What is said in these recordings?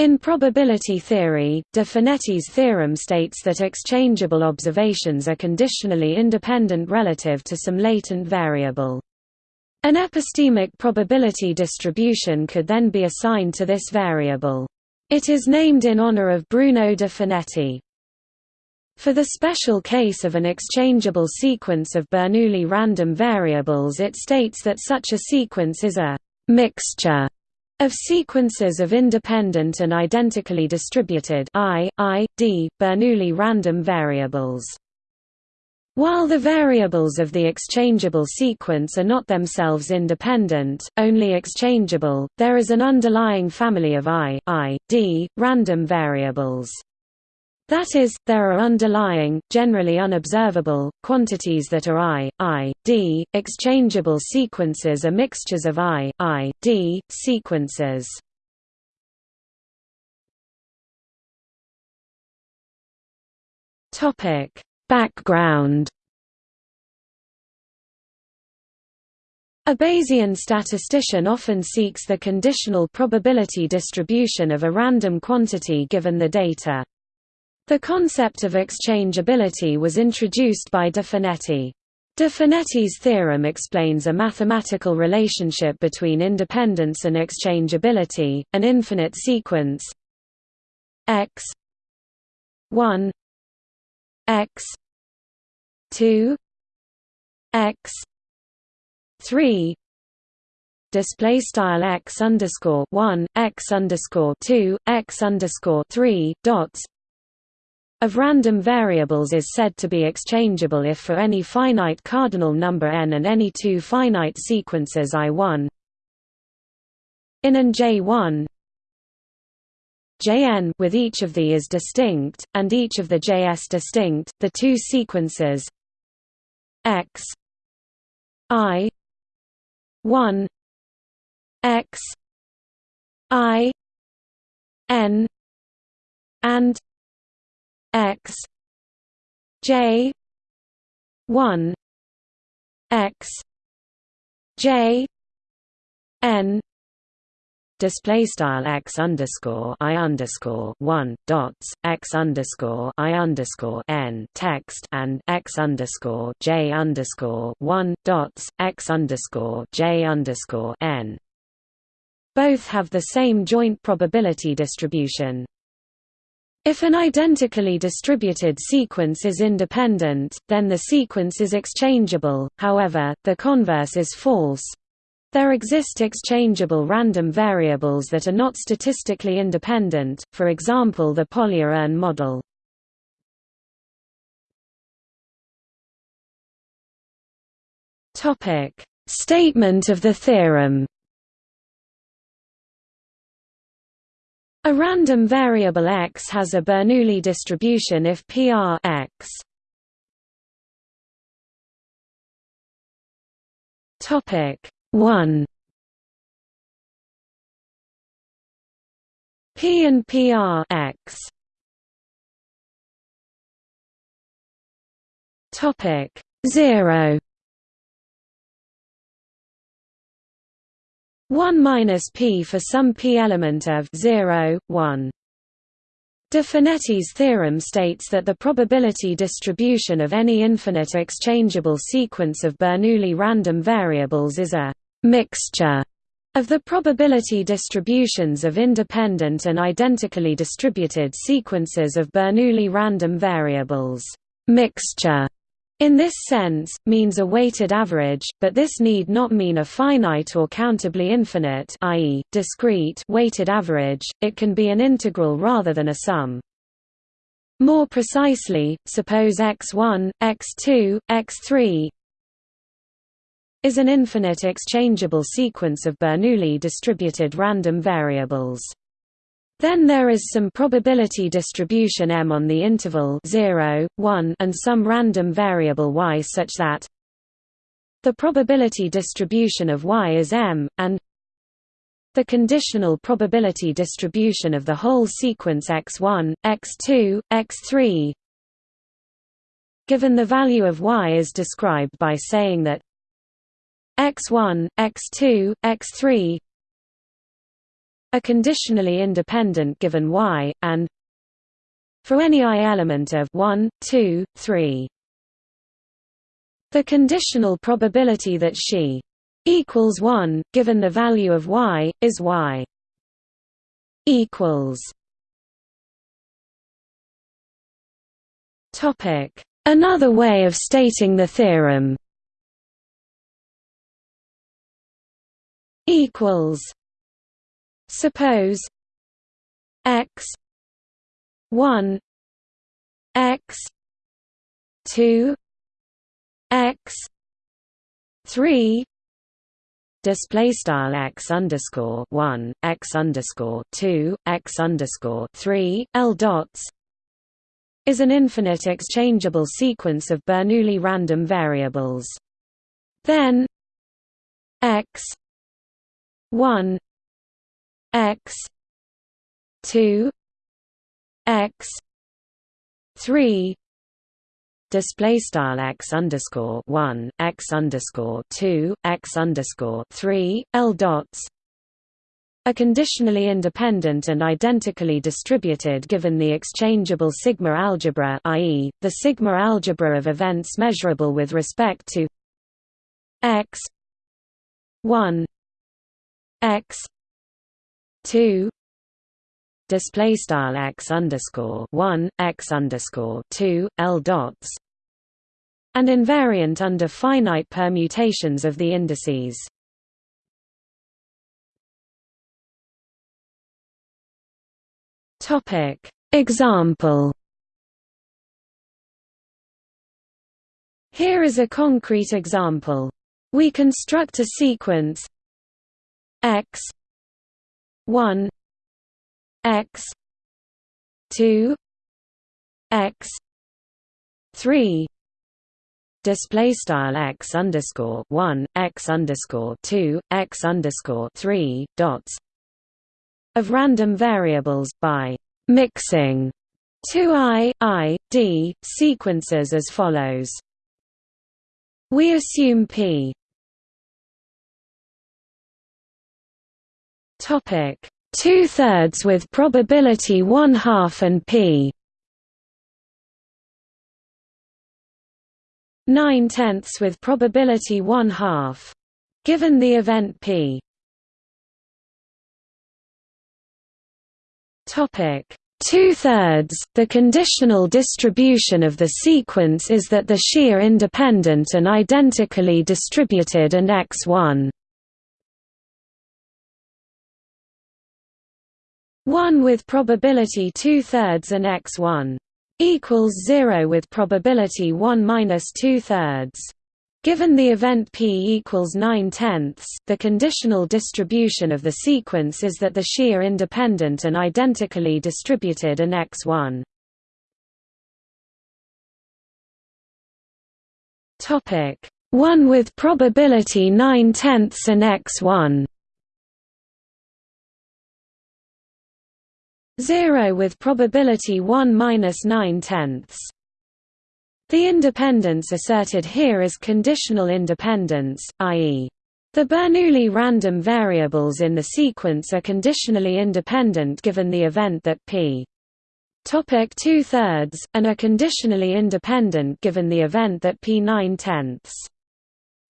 In probability theory, de Finetti's theorem states that exchangeable observations are conditionally independent relative to some latent variable. An epistemic probability distribution could then be assigned to this variable. It is named in honor of Bruno de Finetti. For the special case of an exchangeable sequence of Bernoulli random variables it states that such a sequence is a «mixture» of sequences of independent and identically distributed I, I, D, Bernoulli random variables. While the variables of the exchangeable sequence are not themselves independent, only exchangeable, there is an underlying family of I, I, D, random variables. That is, there are underlying, generally unobservable, quantities that are I, I, D. Exchangeable sequences are mixtures of I, I, D, sequences. Topic: Background. A Bayesian statistician often seeks the conditional probability distribution of a random quantity given the data. The concept of exchangeability was introduced by de Finetti. De Finetti's theorem explains a mathematical relationship between independence and exchangeability, an infinite sequence x 1 x 2 x 3 display style x underscore 1 x underscore 2 x underscore 3 dots of random variables is said to be exchangeable if for any finite cardinal number n and any two finite sequences I1 in and J1 Jn with each of the is distinct, and each of the Js distinct, the two sequences x i 1 x i n and x j 1 x j n display style x underscore i underscore one dots x underscore i underscore n text and x underscore j underscore one dots x underscore j underscore n. Both have the same joint probability distribution. If an identically distributed sequence is independent, then the sequence is exchangeable, however, the converse is false. There exist exchangeable random variables that are not statistically independent, for example the Polya-urn model. Statement of the theorem A random variable x has a Bernoulli distribution if PR x. Topic 1 P and PR x. Topic 0 1 minus p for some p element of 0, 1. De Finetti's theorem states that the probability distribution of any infinite exchangeable sequence of Bernoulli random variables is a «mixture» of the probability distributions of independent and identically distributed sequences of Bernoulli random variables. Mixture in this sense, means a weighted average, but this need not mean a finite or countably infinite i.e., discrete weighted average, it can be an integral rather than a sum. More precisely, suppose x1, x2, x3 is an infinite exchangeable sequence of Bernoulli distributed random variables. Then there is some probability distribution m on the interval 0, 1 and some random variable y such that the probability distribution of y is m, and the conditional probability distribution of the whole sequence x1, x2, x3 given the value of y is described by saying that x1, x2, x3 are conditionally independent given y, and for any i element of 1, 2, 3. The conditional probability that she equals 1, given the value of y, is y equals Topic Another way of stating the theorem equals suppose x 1 x 2 x 3 display style x underscore 1 x underscore 2 x underscore 3 l dots is an infinite exchangeable sequence of Bernoulli random variables. Then x 1 x 2 x 3 display style x underscore 1 x underscore 2 x underscore 3 l dots are conditionally independent and identically distributed given the exchangeable sigma algebra i.e., the sigma algebra of events measurable with respect to x 1 x 2 display style x underscore 1 x underscore 2 l dots and invariant under finite permutations of the indices. Topic. Example. Here is a concrete example. We construct a sequence x 1 x 2 x 3 display style x underscore 1 x underscore 2 x underscore 3 dots of random variables, by «mixing» two i, i, d, sequences as follows. We assume p topic. Two thirds with probability one half and p. Nine tenths with probability one half. Given the event p. Topic. Two-thirds, the conditional distribution of the sequence is that the shear independent and identically distributed and x1 1 with probability two-thirds and x1 equals 0 with probability 1 minus two-thirds. Given the event p equals 9 tenths, the conditional distribution of the sequence is that the shear independent and identically distributed and x1. Topic 1 with probability 9 tenths and x1. 0 with probability 1 minus 9 tenths. The independence asserted here is conditional independence, i.e. The Bernoulli random variables in the sequence are conditionally independent given the event that p topic two thirds, and are conditionally independent given the event that p nine tenths.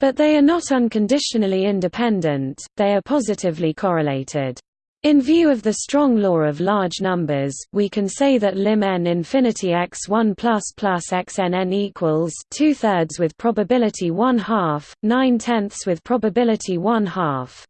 But they are not unconditionally independent; they are positively correlated. In view of the strong law of large numbers, we can say that lim n infinity x1 plus plus xnn equals two thirds with probability one half, nine tenths with probability one half.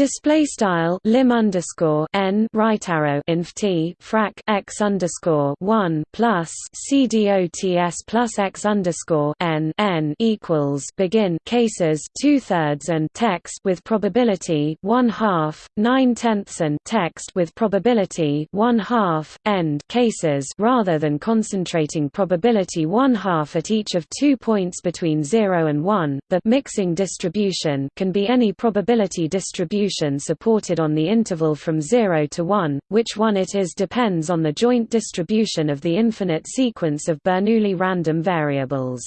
Display style lim underscore n right arrow inf t frac x underscore one plus c dots plus x underscore n n equals begin cases two thirds and text with probability one half nine tenths and text with probability one half end cases rather than concentrating probability one half at each of two points between zero and one. The mixing distribution can be any probability distribution distribution supported on the interval from 0 to 1, which one it is depends on the joint distribution of the infinite sequence of Bernoulli random variables.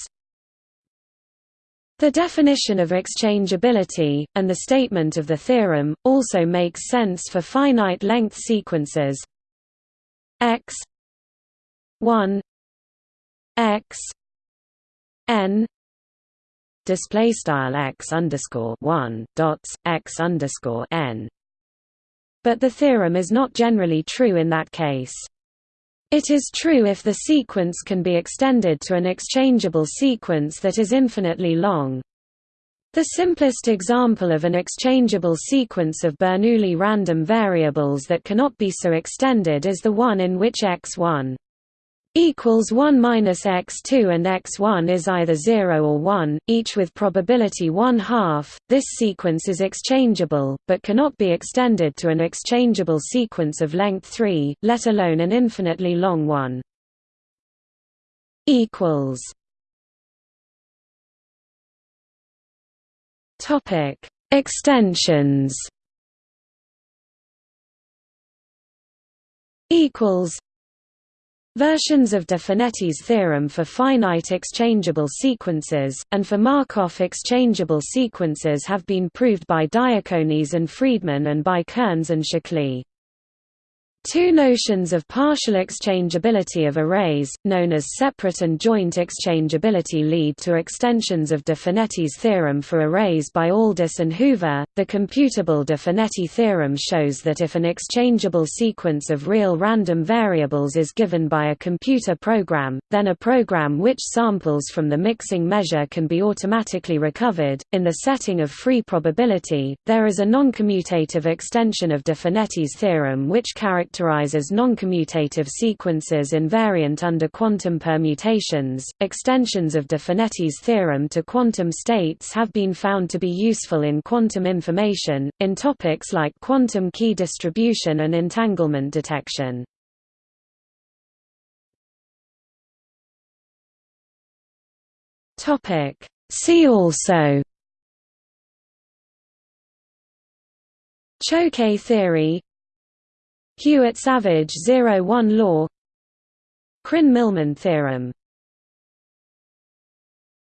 The definition of exchangeability, and the statement of the theorem, also makes sense for finite-length sequences x 1 x n display style x underscore one dots x underscore n. But the theorem is not generally true in that case. It is true if the sequence can be extended to an exchangeable sequence that is infinitely long. The simplest example of an exchangeable sequence of Bernoulli random variables that cannot be so extended is the one in which x1 equals 1 minus x2 and x1 is either 0 or 1, each with probability 1 half. This sequence is exchangeable, but cannot be extended to an exchangeable sequence of length 3, let alone an infinitely long one. Equals. Topic: Extensions. Equals. Versions of de Finetti's theorem for finite exchangeable sequences, and for Markov exchangeable sequences have been proved by Diaconis and Freedman and by Kerns and Székely. Two notions of partial exchangeability of arrays, known as separate and joint exchangeability lead to extensions of de Finetti's theorem for arrays by Aldous and Hoover. The computable de Finetti theorem shows that if an exchangeable sequence of real random variables is given by a computer program, then a program which samples from the mixing measure can be automatically recovered. In the setting of free probability, there is a noncommutative extension of de Finetti's theorem which characterizes characterizes noncommutative sequences invariant under quantum permutations. Extensions of de Finetti's theorem to quantum states have been found to be useful in quantum information, in topics like quantum key distribution and entanglement detection. Topic See also Choquet theory Hewitt-Savage zero-one law. Krein-Milman theorem